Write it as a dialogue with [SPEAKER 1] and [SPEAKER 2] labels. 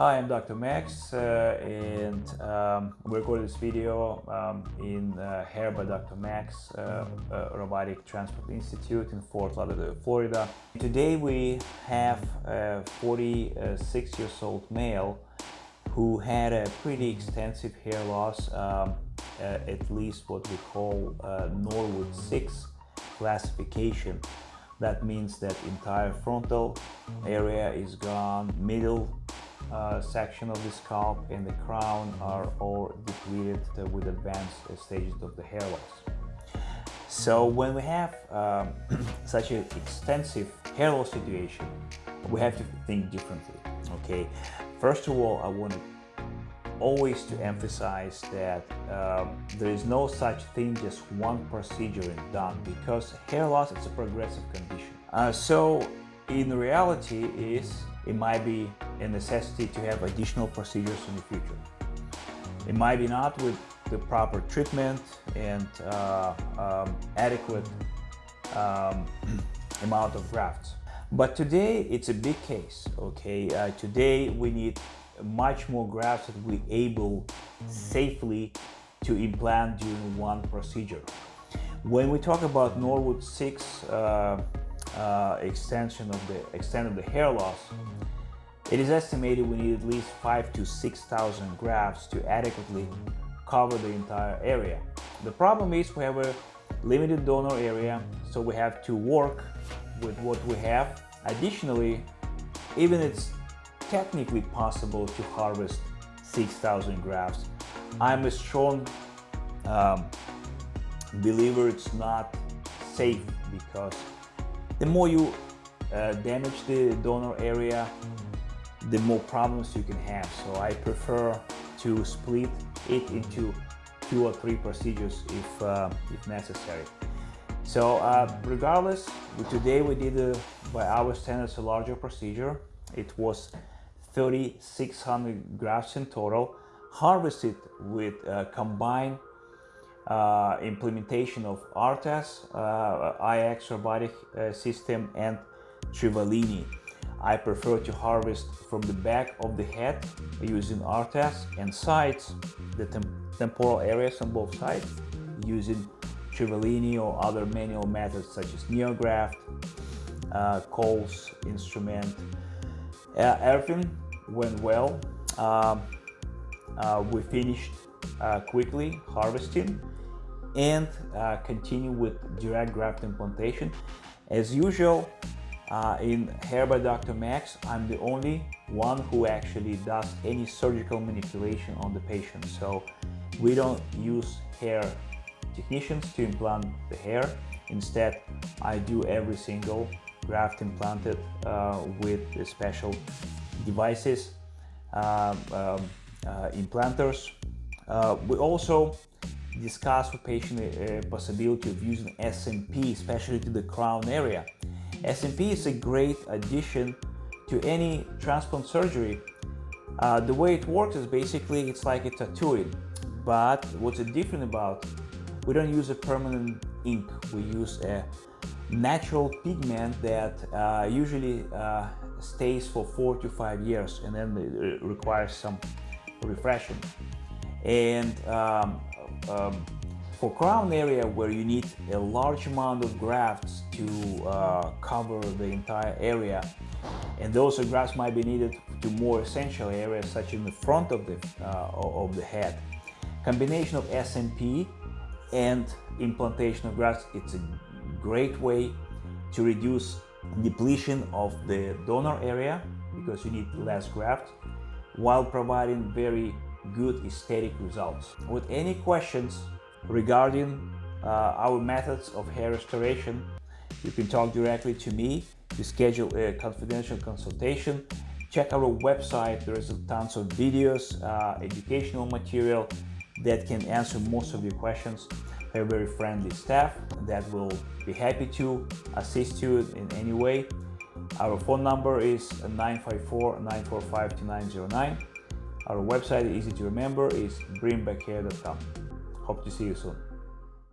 [SPEAKER 1] Hi, I'm Dr. Max uh, and um, we recorded this video um, in uh, Hair by Dr. Max uh, uh Robotic Transport Institute in Fort Lauderdale, Florida. Today we have a 46 years old male who had a pretty extensive hair loss, um, uh, at least what we call uh, Norwood 6 classification. That means that entire frontal area is gone, middle uh, section of the scalp and the crown are all depleted with advanced stages of the hair loss. So when we have um, such an extensive hair loss situation, we have to think differently, okay? First of all, I want always to emphasize that um, there is no such thing just one procedure done because hair loss is a progressive condition. Uh, so in reality is it might be a necessity to have additional procedures in the future. It might be not with the proper treatment and uh, um, adequate um, amount of grafts. But today it's a big case, okay? Uh, today we need much more grafts that we able safely to implant during one procedure. When we talk about Norwood 6 uh, uh, extension of the extent of the hair loss, it is estimated we need at least five to 6,000 grafts to adequately cover the entire area. The problem is we have a limited donor area, so we have to work with what we have. Additionally, even it's technically possible to harvest 6,000 grafts, I'm a strong um, believer it's not safe because the more you uh, damage the donor area, the more problems you can have. So I prefer to split it into two or three procedures if, uh, if necessary. So uh, regardless, today we did a, by our standards a larger procedure. It was 3,600 grafts in total, harvested with uh, combined uh, implementation of ARTAS, uh, IX robotic uh, system and Trivellini. I prefer to harvest from the back of the head using ARTAS and sides, the tem temporal areas on both sides using Trivellini or other manual methods such as NeoGraft, uh, Coles instrument. Uh, everything went well. Um, uh, we finished uh, quickly harvesting and uh, continue with direct graft implantation. As usual, uh, in Hair by Dr. Max, I'm the only one who actually does any surgical manipulation on the patient. So we don't use hair technicians to implant the hair. Instead, I do every single graft implanted uh, with special devices, um, um, uh, implanters. Uh, we also discuss with patient uh, possibility of using SMP, especially to the crown area. SMP is a great addition to any transplant surgery. Uh, the way it works is basically it's like a tattooing, but what's different about we don't use a permanent ink. We use a natural pigment that uh, usually uh, stays for four to five years and then it requires some refreshing. And um, um, for crown area where you need a large amount of grafts to uh, cover the entire area and those grafts might be needed to more essential areas such in the front of the, uh, of the head. Combination of SMP and implantation of grafts, it's a great way to reduce depletion of the donor area because you need less graft while providing very good aesthetic results. With any questions regarding uh, our methods of hair restoration, you can talk directly to me to schedule a confidential consultation. Check our website, there is tons of videos, uh, educational material that can answer most of your questions. We have very friendly staff that will be happy to assist you in any way. Our phone number is 954-945-2909. Our website, easy to remember, is dreambackhair.com. Hope to see you soon.